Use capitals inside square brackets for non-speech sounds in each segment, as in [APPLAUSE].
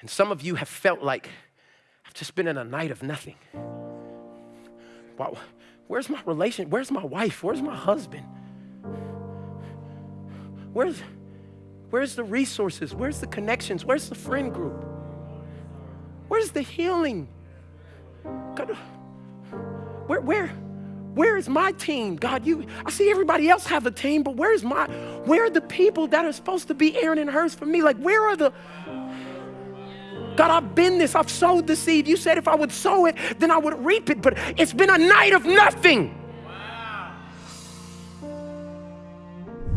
And some of you have felt like, I've just been in a night of nothing. Wow, where's my relation? Where's my wife? Where's my husband? Where's, where's the resources? Where's the connections? Where's the friend group? Where's the healing? God, where, where, where is my team? God, you, I see everybody else have a team, but where's my, where are the people that are supposed to be Aaron and Hurs for me? Like, where are the, God, I've been this, I've sowed the seed. You said if I would sow it, then I would reap it, but it's been a night of nothing.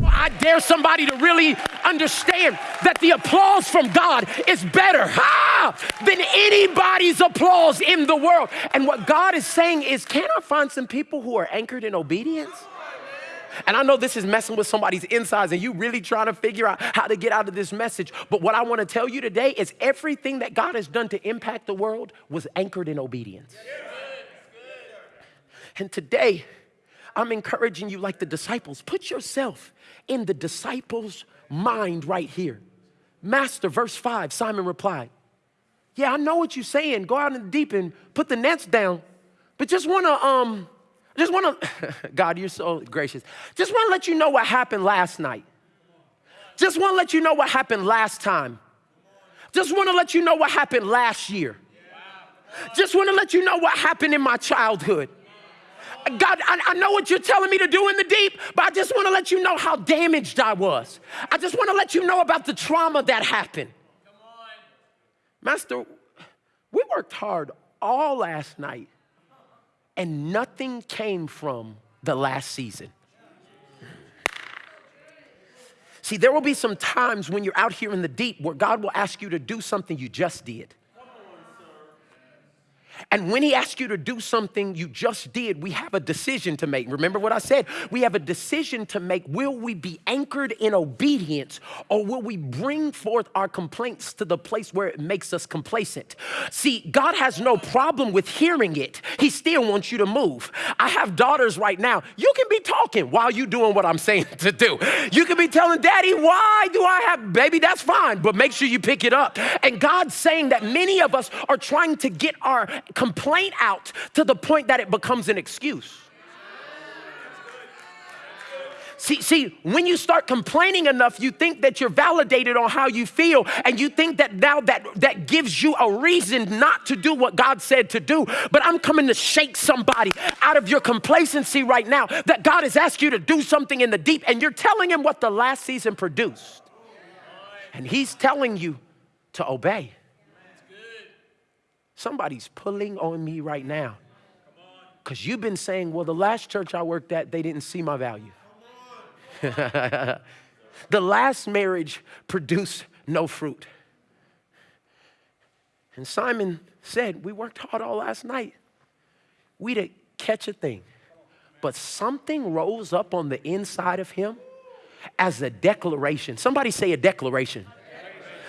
I dare somebody to really understand that the applause from God is better ah, than anybody's applause in the world. And what God is saying is, can I find some people who are anchored in obedience? And I know this is messing with somebody's insides and you really trying to figure out how to get out of this message. But what I want to tell you today is everything that God has done to impact the world was anchored in obedience. And today, I'm encouraging you, like the disciples, put yourself in the disciples' mind right here. Master, verse 5, Simon replied, Yeah, I know what you're saying. Go out in the deep and put the nets down. But just wanna, um, just wanna, [LAUGHS] God, you're so gracious. Just wanna let you know what happened last night. Just wanna let you know what happened last time. Just wanna let you know what happened last year. Just wanna let you know what happened in my childhood. God, I, I, know what you're telling me to do in the deep, but I just want to let you know how damaged I was. I just want to let you know about the trauma that happened. Master, we worked hard all last night, and nothing came from the last season. See, there will be some times when you're out here in the deep where God will ask you to do something you just did. And when he asks you to do something you just did, we have a decision to make. Remember what I said? We have a decision to make. Will we be anchored in obedience or will we bring forth our complaints to the place where it makes us complacent? See, God has no problem with hearing it. He still wants you to move. I have daughters right now. You can be talking while you're doing what I'm saying [LAUGHS] to do. You can be telling daddy, why do I have, baby, that's fine, but make sure you pick it up. And God's saying that many of us are trying to get our complaint out to the point that it becomes an excuse. See, see, when you start complaining enough, you think that you're validated on how you feel, and you think that now that that gives you a reason not to do what God said to do. But I'm coming to shake somebody out of your complacency right now that God has asked you to do something in the deep, and you're telling him what the last season produced. And he's telling you to obey. Somebody's pulling on me right now. Because you've been saying, well, the last church I worked at, they didn't see my value. [LAUGHS] the last marriage produced no fruit. And Simon said, We worked hard all last night. We didn't catch a thing. But something rose up on the inside of him as a declaration. Somebody say a declaration.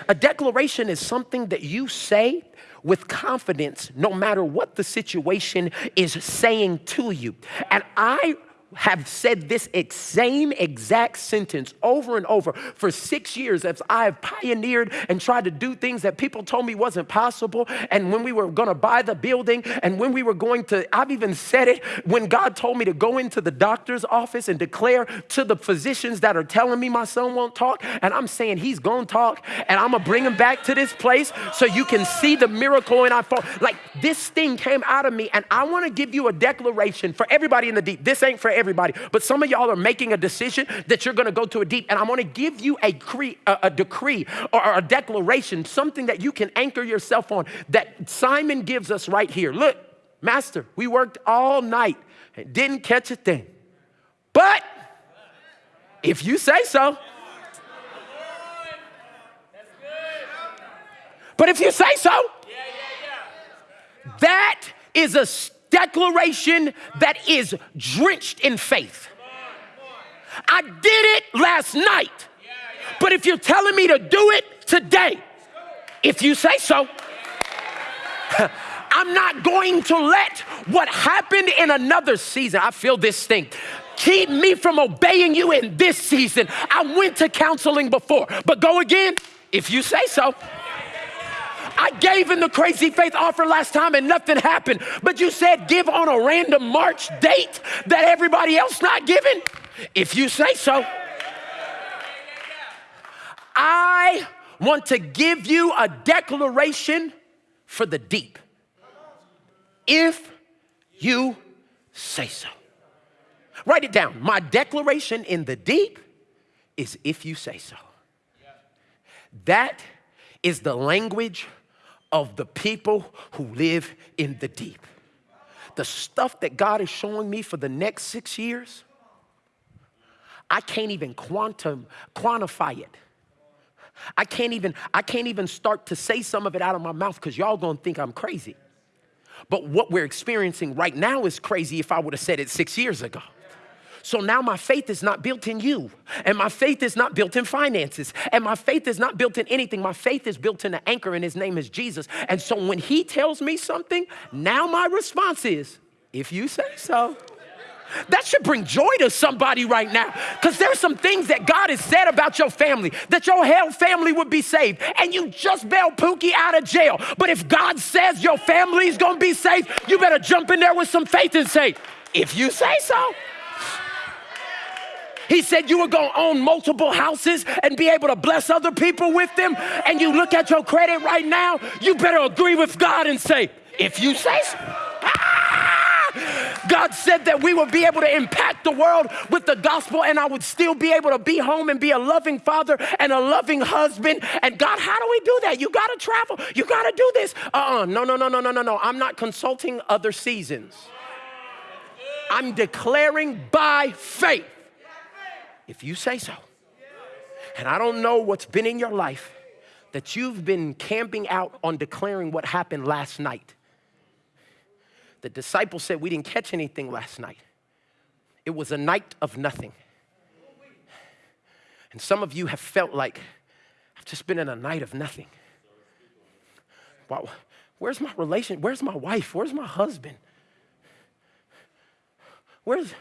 A declaration is something that you say with confidence no matter what the situation is saying to you. And I have said this same exact sentence over and over for six years as I have pioneered and tried to do things that people told me wasn't possible. And when we were going to buy the building, and when we were going to, I've even said it when God told me to go into the doctor's office and declare to the physicians that are telling me my son won't talk, and I'm saying he's going to talk, and I'm going to bring him back to this place so you can see the miracle. And I thought, like, this thing came out of me, and I want to give you a declaration for everybody in the deep. This ain't for everybody. Everybody, but some of y'all are making a decision that you're gonna go to a deep, and I'm going to give you a, cre- a, a decree or, or a declaration, something that you can anchor yourself on that Simon gives us right here. Look, Master, we worked all night and didn't catch a thing. But if you say so, but if you say so, that is a declaration that is drenched in faith. I did it last night, but if you're telling me to do it today, if you say so, [LAUGHS] I'm not going to let what happened in another season, I feel this thing, keep me from obeying you in this season. I went to counseling before, but go again if you say so. Gave in the crazy faith offer last time and nothing happened. But you said give on a random March date that everybody else not giving? If you say so. I want to give you a declaration for the deep. If you say so. Write it down. My declaration in the deep is if you say so. That is the language of the people who live in the deep. The stuff that God is showing me for the next six years, I can't even quantum quantify it. I can't even I can't even start to say some of it out of my mouth because y'all gonna think I'm crazy. But what we're experiencing right now is crazy if I would have said it six years ago. So now my faith is not built in you, and my faith is not built in finances, and my faith is not built in anything. My faith is built in an anchor, and his name is Jesus. And so when he tells me something, now my response is, if you say so. That should bring joy to somebody right now. Because there's some things that God has said about your family, that your whole family would be saved, and you just bailed Pookie out of jail. But if God says your family's gonna be saved, you better jump in there with some faith and say, if you say so. He said you were going to own multiple houses and be able to bless other people with them. And you look at your credit right now, you better agree with God and say, if you say so. Ah! God said that we would be able to impact the world with the gospel, and I would still be able to be home and be a loving father and a loving husband. And God, how do we do that? You got to travel. You got to do this. Uh uh No, no, no, no, no, no, no. I'm not consulting other seasons. I'm declaring by faith if you say so. And I don't know what's been in your life that you've been camping out on declaring what happened last night. The disciples said, We didn't catch anything last night. It was a night of nothing. And some of you have felt like, I've just been in a night of nothing. Wow, where's my relation? Where's my wife? Where's my husband? Where's,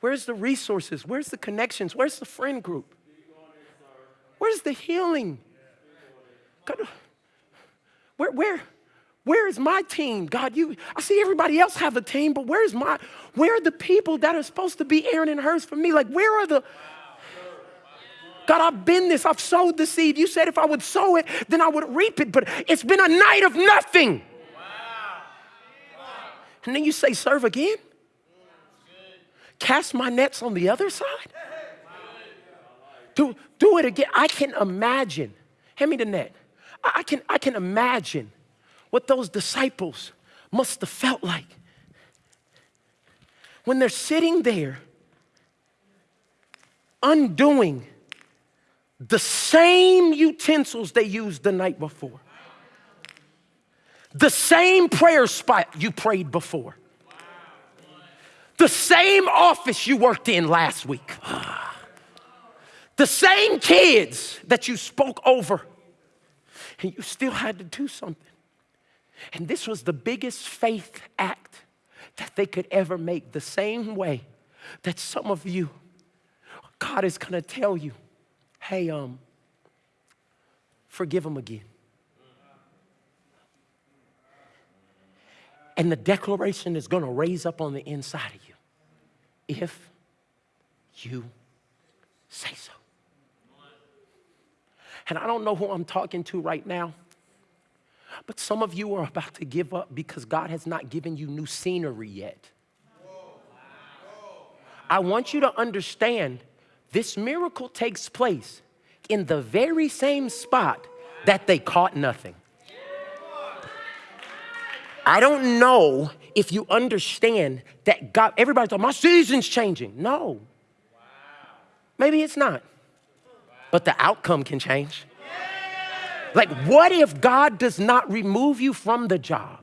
Where's the resources? Where's the connections? Where's the friend group? Where's the healing? God, where, where, where is my team? God, you, I see everybody else have a team, but where's my, where are the people that are supposed to be Aaron and Hurs for me? Like, where are the, God, I've been this, I've sowed the seed. You said if I would sow it, then I would reap it, but it's been a night of nothing. And then you say, serve again? Cast my nets on the other side? Do, do it again. I can imagine. Hand me the net. I can, I can imagine what those disciples must have felt like when they're sitting there undoing the same utensils they used the night before, the same prayer spot you prayed before, the same office you worked in last week. The same kids that you spoke over. And you still had to do something. And this was the biggest faith act that they could ever make. The same way that some of you, God is gonna tell you, hey, um, forgive them again. And the declaration is gonna raise up on the inside of you if you say so. And I don't know who I'm talking to right now, but some of you are about to give up because God has not given you new scenery yet. I want you to understand this miracle takes place in the very same spot that they caught nothing. I don't know if you understand that God, everybody's talking, my season's changing. No. Maybe it's not. But the outcome can change. Like, what if God does not remove you from the job,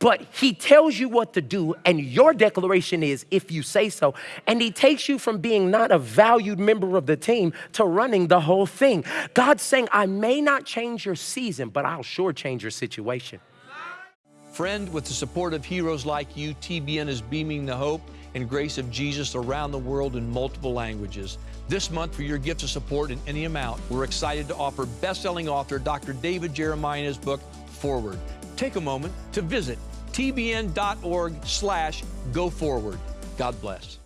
but He tells you what to do, and your declaration is, if you say so, and He takes you from being not a valued member of the team to running the whole thing? God's saying, I may not change your season, but I'll sure change your situation. Friend, with the support of heroes like you, TBN is beaming the hope and grace of Jesus around the world in multiple languages. This month, for your gift of support in any amount, we're excited to offer best-selling author Dr. David Jeremiah's book, Forward. Take a moment to visit tbn.org slash go forward. God bless.